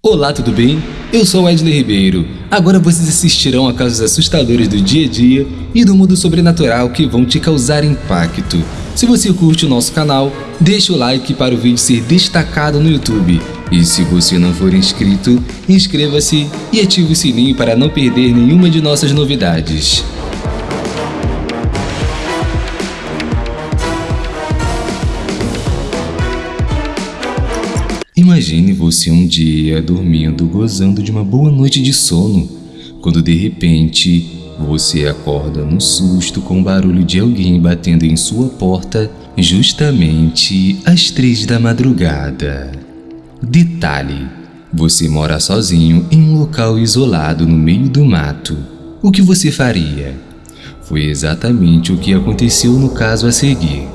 Olá, tudo bem? Eu sou Wesley Ribeiro. Agora vocês assistirão a casos assustadores do dia a dia e do mundo sobrenatural que vão te causar impacto. Se você curte o nosso canal, deixa o like para o vídeo ser destacado no YouTube. E se você não for inscrito, inscreva-se e ative o sininho para não perder nenhuma de nossas novidades. Imagine você um dia dormindo, gozando de uma boa noite de sono, quando de repente você acorda no susto com o barulho de alguém batendo em sua porta justamente às três da madrugada. Detalhe: você mora sozinho em um local isolado no meio do mato. O que você faria? Foi exatamente o que aconteceu no caso a seguir.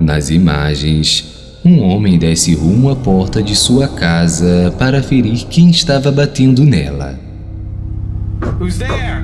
Nas imagens, um homem desce rumo à porta de sua casa para ferir quem estava batendo nela. Who's there?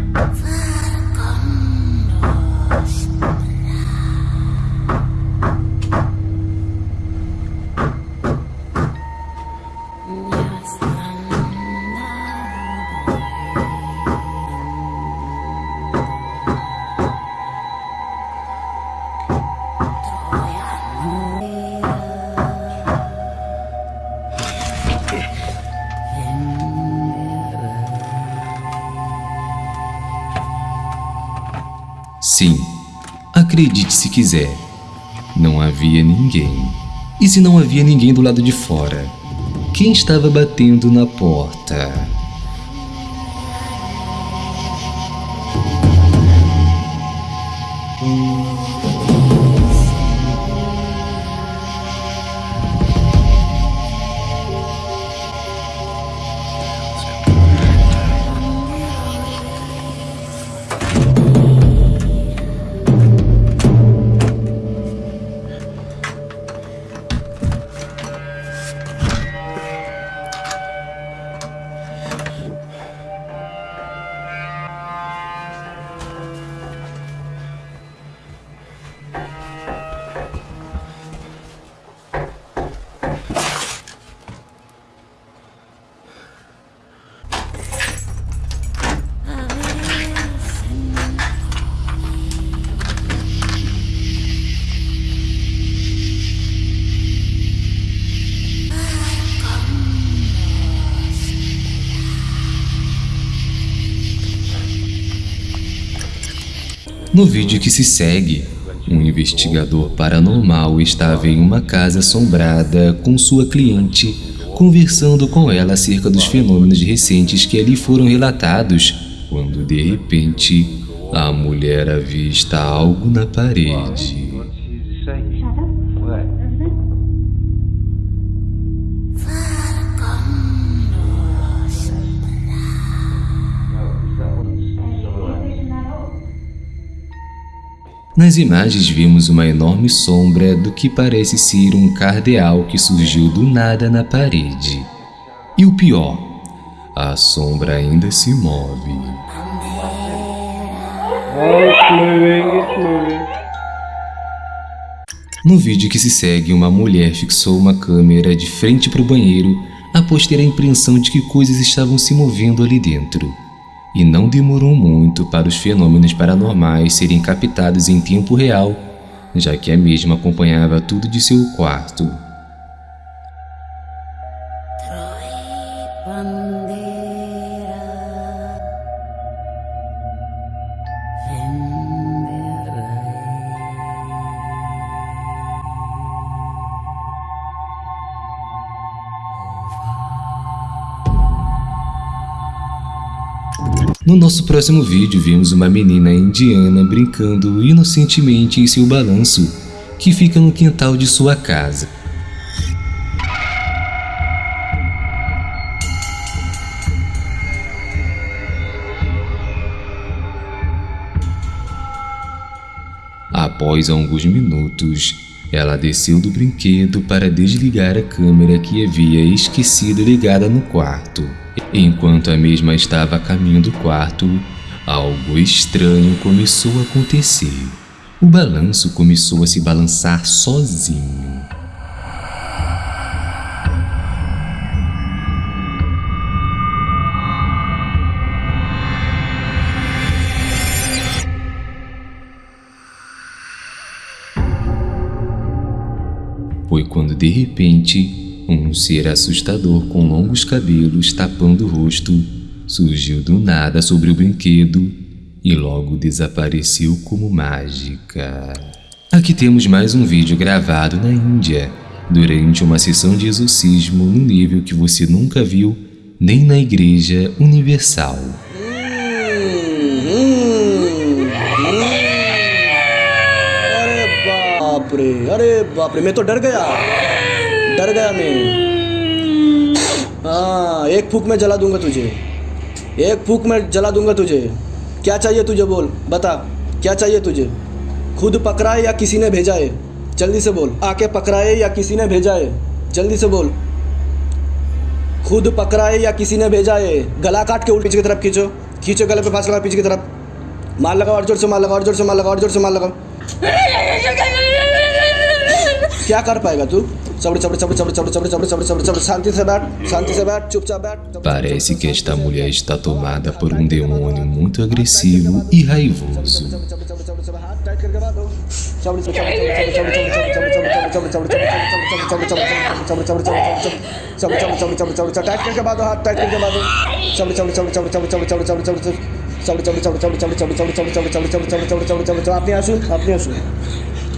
Sim, acredite se quiser, não havia ninguém. E se não havia ninguém do lado de fora? Quem estava batendo na porta? No vídeo que se segue, um investigador paranormal estava em uma casa assombrada com sua cliente, conversando com ela acerca dos fenômenos recentes que ali foram relatados, quando de repente a mulher avista algo na parede. Nas imagens vimos uma enorme sombra do que parece ser um cardeal que surgiu do nada na parede. E o pior, a sombra ainda se move. No vídeo que se segue, uma mulher fixou uma câmera de frente para o banheiro após ter a impressão de que coisas estavam se movendo ali dentro e não demorou muito para os fenômenos paranormais serem captados em tempo real, já que a mesma acompanhava tudo de seu quarto. No nosso próximo vídeo, vimos uma menina indiana brincando inocentemente em seu balanço, que fica no quintal de sua casa. Após alguns minutos, ela desceu do brinquedo para desligar a câmera que havia esquecido ligada no quarto. Enquanto a mesma estava a caminho do quarto, algo estranho começou a acontecer. O balanço começou a se balançar sozinho. Quando de repente um ser assustador com longos cabelos tapando o rosto surgiu do nada sobre o brinquedo e logo desapareceu como mágica. Aqui temos mais um vídeo gravado na Índia, durante uma sessão de exorcismo no nível que você nunca viu nem na Igreja Universal. रे अरे बाप रे, मैं तो डर गया। डर गया मैं। हाँ एक फूक में जला दूँगा तुझे। एक फूक में जला दूँगा तुझे। क्या चाहिए तुझे बोल, बता। क्या चाहिए तुझे? खुद पकड़ा है या किसी ने भेजा है? जल्दी से बोल। आके पकड़ा है या किसी ने भेजा है? जल्दी से बोल। खुद पकड़ा है या किसी ने भेजा है? गला काट के उल्टी पीछे की तरफ़ खींचो। खींचो गले पे फांस लगा पीछे की तरफ़। मार लगाओ, और ज़ोर से मार लगाओ, और ज़ोर से मार लगाओ, और ज़ोर से मार लगाओ। क्या कर पाएगा तू Parece que esta mulher está tomada por um demônio muito agressivo e raivoso. আপনি আসুন আপনি আসুন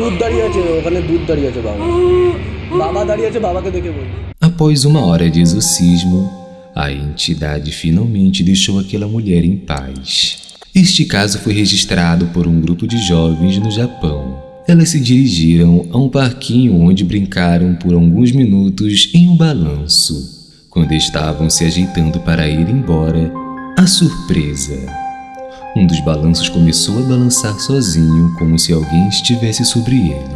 দুধ দাঁড়িয়ে আছে ওখানে দুধ দাঁড়িয়ে আছে বাবা বাবা দাঁড়িয়ে আছে বাবাকে দেখে বল Após uma hora de exorcismo, a entidade finalmente deixou aquela mulher em paz. Este caso foi registrado por um grupo de jovens no Japão. Elas se dirigiram a um parquinho onde brincaram por alguns minutos em um balanço. Quando estavam se ajeitando para ir embora, a surpresa! um dos balanços começou a balançar sozinho, como se alguém estivesse sobre ele.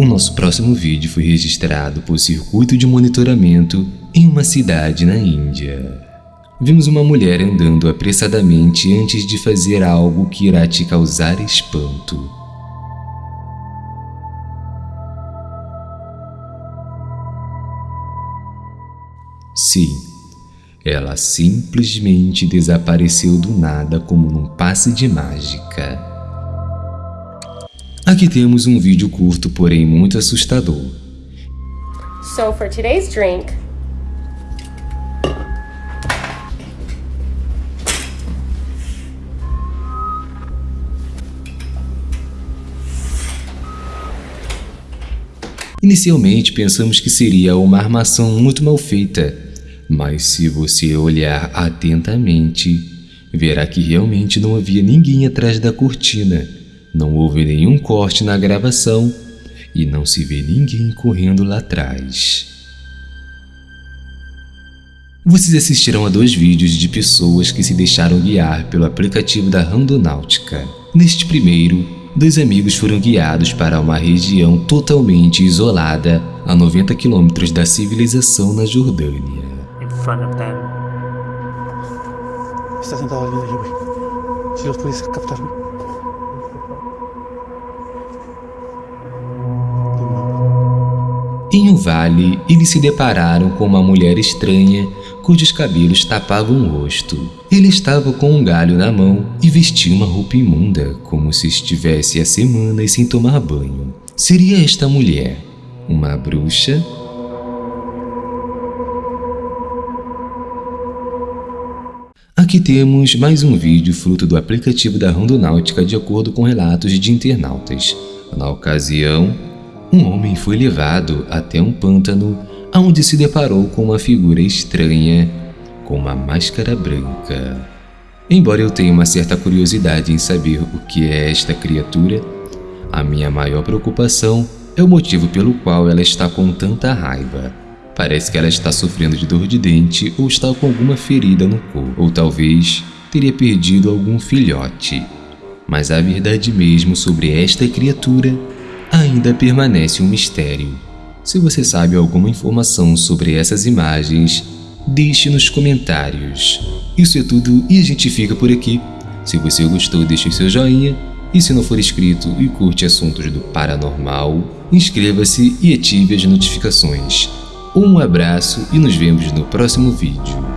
O nosso próximo vídeo foi registrado por circuito de monitoramento em uma cidade na Índia. Vimos uma mulher andando apressadamente antes de fazer algo que irá te causar espanto. Sim, ela simplesmente desapareceu do nada como num passe de mágica. Aqui temos um vídeo curto, porém muito assustador. So for today's drink, Inicialmente pensamos que seria uma armação muito mal feita, mas se você olhar atentamente, verá que realmente não havia ninguém atrás da cortina, não houve nenhum corte na gravação e não se vê ninguém correndo lá atrás. Vocês assistirão a dois vídeos de pessoas que se deixaram guiar pelo aplicativo da Randonáutica. Neste primeiro, dois amigos foram guiados para uma região totalmente isolada a 90 quilômetros da civilização na Jordânia. Está. Si los puedes Em um vale, eles se depararam com uma mulher estranha cujos cabelos tapavam o rosto. Ele estava com um galho na mão e vestia uma roupa imunda, como se estivesse há semanas sem tomar banho. Seria esta mulher uma bruxa? Aqui temos mais um vídeo fruto do aplicativo da Rondonáutica de acordo com relatos de internautas. Na ocasião, um homem foi levado até um pântano onde se deparou com uma figura estranha com uma máscara branca. Embora eu tenha uma certa curiosidade em saber o que é esta criatura, a minha maior preocupação é o motivo pelo qual ela está com tanta raiva. Parece que ela está sofrendo de dor de dente ou está com alguma ferida no corpo, ou talvez teria perdido algum filhote. Mas a verdade mesmo sobre esta criatura ainda permanece um mistério. Se você sabe alguma informação sobre essas imagens, deixe nos comentários. Isso é tudo e a gente fica por aqui. Se você gostou, deixe o seu joinha e se não for inscrito e curte assuntos do paranormal, inscreva-se e ative as notificações. Um abraço e nos vemos no próximo vídeo.